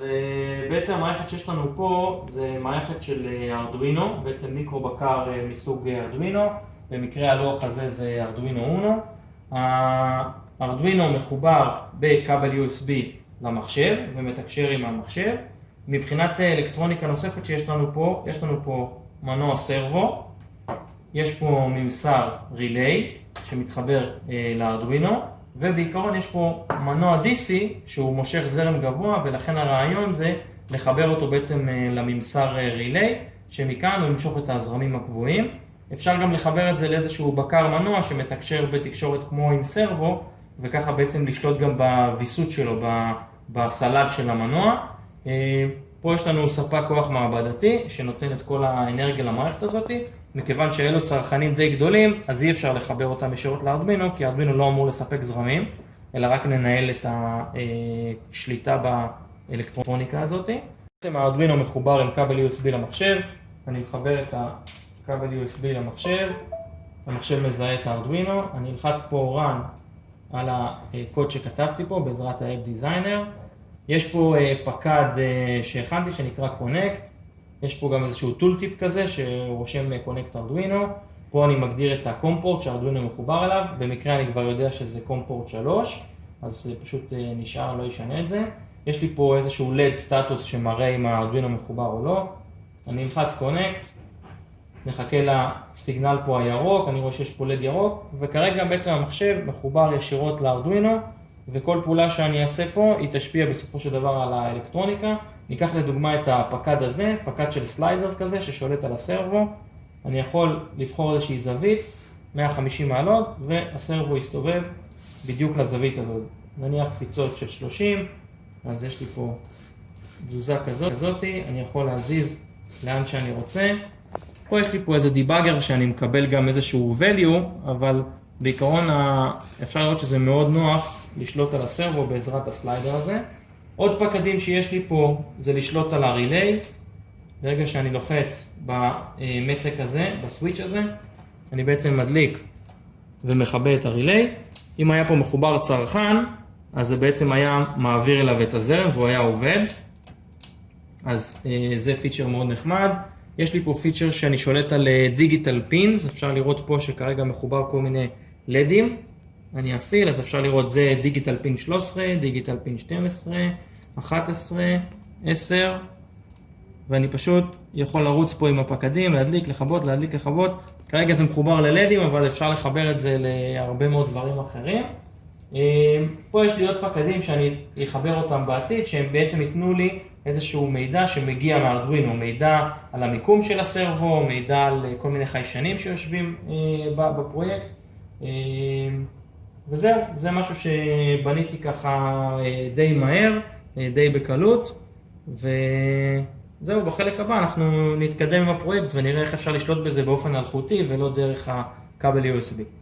אז בעצם המערכת שיש לנו פה זה מערכת של ארדואינו, בעצם מיקרו בקר מסוג ארדואינו, במקרה הלוח הזה זה ארדואינו אונו. הארדואינו מחובר בכבל USB למחשב ומתקשר עם המחשב. מבחינת אלקטרוניקה נוספת שיש לנו פה, יש לנו פה מנוע סרבו, יש פה ממסר ריליי שמתחבר לארדואינו, ובעיקרון יש פה מנוע DC שהוא מושך זרם גבוה ולכן הרעיון זה לחבר אותו בעצם לממסר ריליי, שמכאן הוא ימשוך את הזרמים הקבועים. אפשר גם לחבר את זה לאיזשהו בקר מנוע שמתקשר בתקשורת כמו עם סרבו, וככה בעצם לשלוט גם בוויסות שלו, בסל"ד של המנוע. פה יש לנו ספק כוח מעבדתי שנותן את כל האנרגיה למערכת הזאת. מכיוון שאלו צרכנים די גדולים, אז אי אפשר לחבר אותם ישירות לארדואינו, כי הארדואינו לא אמור לספק זרמים, אלא רק לנהל את השליטה באלקטרוניקה הזאת. בעצם הארדואינו מחובר עם כבל USB למחשב, אני מחבר את הכבל USB למחשב, המחשב מזהה את הארדואינו, אני אלחץ פה run על הקוד שכתבתי פה בעזרת ה-App Designer. יש פה פקד שהכנתי שנקרא Connect, יש פה גם איזשהו טולטיפ כזה שרושם Connect Arduino, פה אני מגדיר את הקומפורט שהארדואינו מחובר אליו, במקרה אני כבר יודע שזה קומפורט 3, אז פשוט נשאר, לא ישנה את זה. יש לי פה איזשהו LED סטטוס שמראה אם הארדואינו מחובר או לא, אני אלחץ Connect, נחכה לסיגנל פה הירוק, אני רואה שיש פה LED ירוק, וכרגע בעצם המחשב מחובר ישירות לארדואינו, וכל פעולה שאני אעשה פה היא תשפיע בסופו של דבר על האלקטרוניקה. ניקח לדוגמה את הפקד הזה, פקד של סליידר כזה ששולט על הסרבו. אני יכול לבחור איזושהי זווית, 150 מעלות, והסרבו יסתובב בדיוק לזווית הזאת. נניח קפיצות של 30, אז יש לי פה תזוזה כזאת, אני יכול להזיז לאן שאני רוצה. פה יש לי פה איזה דיבאגר שאני מקבל גם איזשהו value, אבל בעיקרון אפשר לראות שזה מאוד נוח לשלוט על הסרבו בעזרת הסליידר הזה. עוד פקדים שיש לי פה זה לשלוט על הריליי. ברגע שאני לוחץ במתג הזה, ב switch הזה, אני בעצם מדליק ומכבה את ה relay. אם היה פה מחובר צרכן, אז זה בעצם היה מעביר אליו את הזרם והוא היה עובד. אז זה פיצ'ר מאוד נחמד. יש לי פה פיצ'ר שאני שולט על digital pins, אפשר לראות פה שכרגע מחובר כל מיני לדים. אני אפעיל, אז אפשר לראות זה digital pin 13, digital pin 12, 11, 10, ואני פשוט יכול לרוץ פה עם הפקדים, להדליק, לכבות, להדליק, לכבות. כרגע זה מחובר ללדים, אבל אפשר לחבר את זה להרבה מאוד דברים אחרים. פה יש לי עוד פקדים שאני אחבר אותם בעתיד, שהם בעצם ייתנו לי איזשהו מידע שמגיע מארדואינו, מידע על המיקום של הסרבו, מידע על כל מיני חיישנים שיושבים בפרויקט. וזהו, זה משהו שבניתי ככה די מהר, די בקלות, וזהו, בחלק הבא אנחנו נתקדם עם הפרויקט ונראה איך אפשר לשלוט בזה באופן אלחוטי ולא דרך הכבל USB.